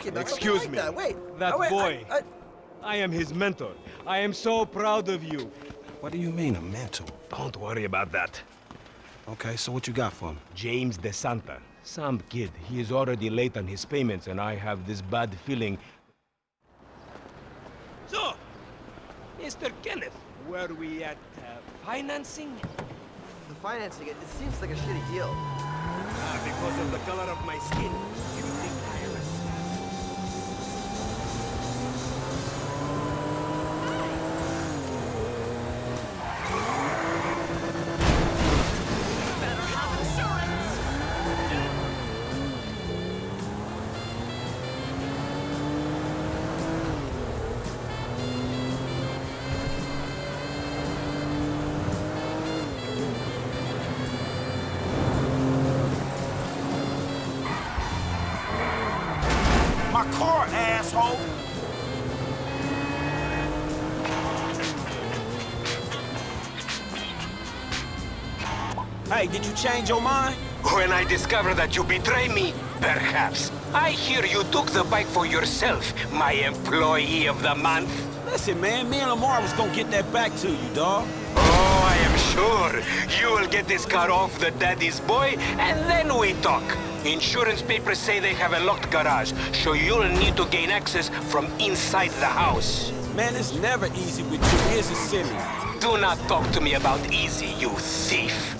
talking about Excuse something me. that. Wait. That oh, wait, boy. I, I, I am his mentor. I am so proud of you. What do you mean, a mentor? Don't worry about that. Okay, so what you got for him? James DeSanta. Some kid. He is already late on his payments, and I have this bad feeling. So, Mr. Kenneth, were we at uh, financing? the financing, it, it seems like a shitty deal. Ah, because of the color of my skin. You think Hey, did you change your mind? When I discover that you betray me, perhaps. I hear you took the bike for yourself, my employee of the month. Listen, man, me and Lamar was gonna get that back to you, dawg. Oh, I am sure you will get this car off the daddy's boy, and then we talk. Insurance papers say they have a locked garage, so you'll need to gain access from inside the house. Man, it's never easy with you. Here's a silly. Do not talk to me about easy, you thief.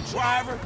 Driver.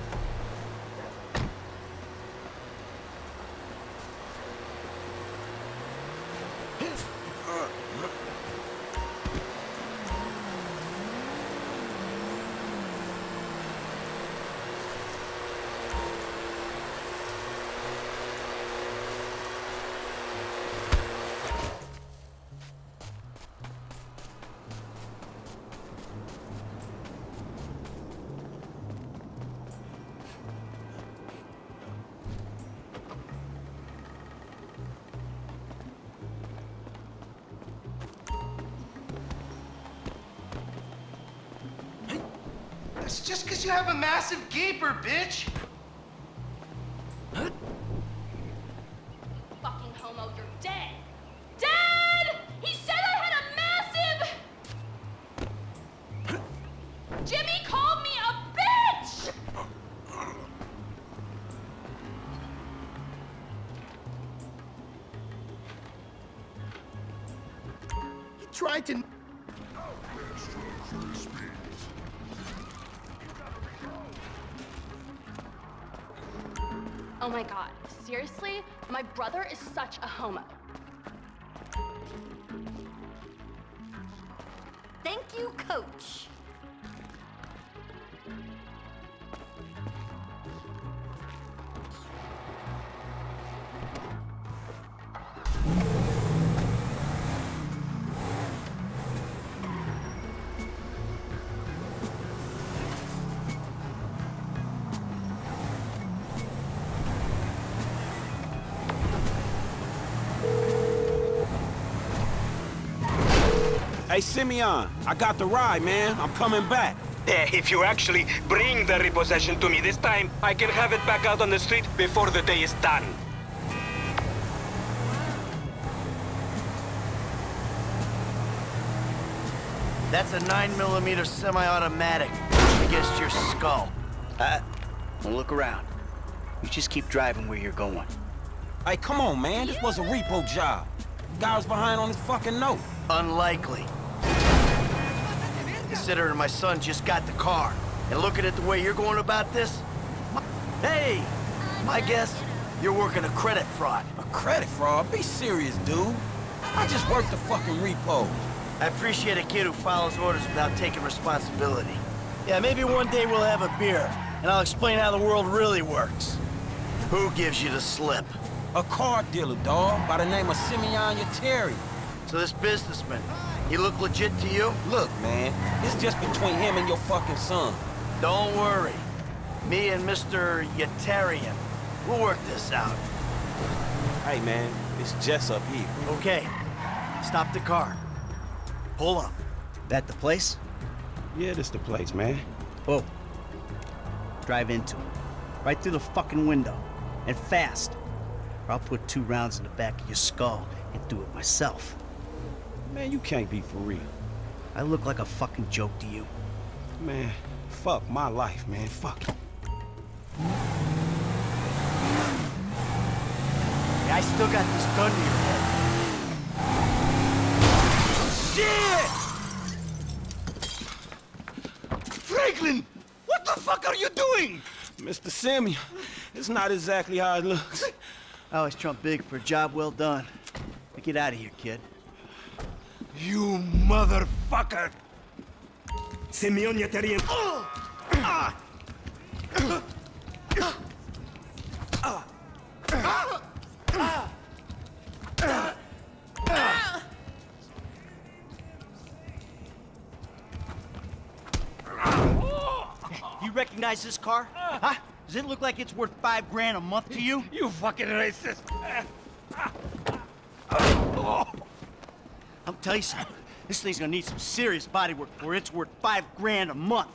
That's just because you have a massive gaper, bitch. Fucking homo, you're dead. Dead! He said I had a massive. Jimmy called me a bitch. He tried to... Oh my god, seriously? My brother is such a homo. Thank you, coach. Hey, Simeon, I got the ride, man. I'm coming back. Eh, If you actually bring the repossession to me this time, I can have it back out on the street before the day is done. That's a 9mm semi-automatic against your skull. Uh, don't look around. You just keep driving where you're going. Hey, come on, man. This was a repo job. Guy was behind on his fucking note. Unlikely. Considering my son just got the car. And looking at the way you're going about this... my- Hey! My guess, you're working a credit fraud. A credit fraud? Be serious, dude. I just worked the fucking repo. I appreciate a kid who follows orders without taking responsibility. Yeah, maybe one day we'll have a beer, and I'll explain how the world really works. Who gives you the slip? A car dealer, dawg, by the name of Simeon Yateri. So this businessman, he look legit to you? Look, man, it's just between him and your fucking son. Don't worry. Me and Mr. Yetarian, we'll work this out. Hey, man, it's Jess up here. Okay, stop the car. Pull up. That the place? Yeah, this the place, man. Oh. Drive into it. Right through the fucking window. And fast. Or I'll put two rounds in the back of your skull and do it myself. Man, you can't be for real. I look like a fucking joke to you. Man, fuck my life, man. Fuck it. Yeah, I still got this gun to your head. Shit! Franklin! What the fuck are you doing? Mr. Samuel, it's not exactly how it looks. I always trump big for a job well done. Now get out of here, kid. You motherfucker! Simeon Yetarian. You recognize this car? Huh? Does it look like it's worth five grand a month to you? You fucking racist! Tell you something. This thing's gonna need some serious body work before it's worth five grand a month.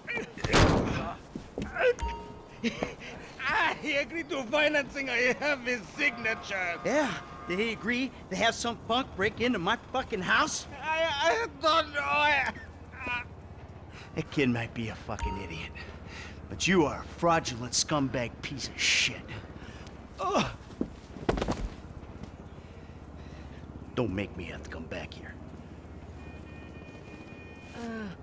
He agreed to financing. I have his signature. Yeah, did he agree to have some punk break into my fucking house? I, I don't know. I, That kid might be a fucking idiot. But you are a fraudulent scumbag piece of shit. Ugh. Don't make me have to come back here. Uh,